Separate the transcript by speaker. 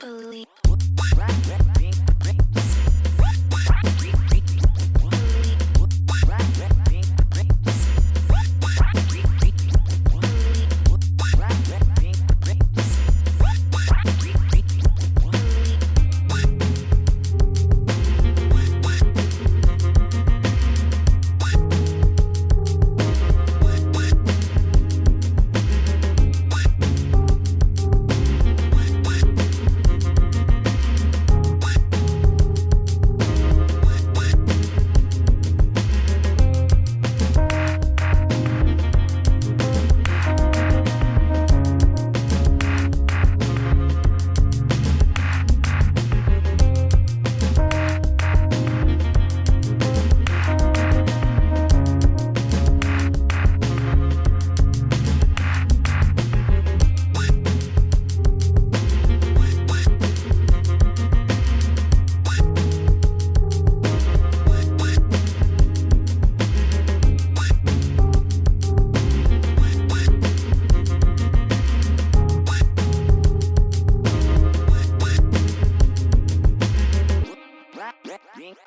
Speaker 1: Believe. Believe.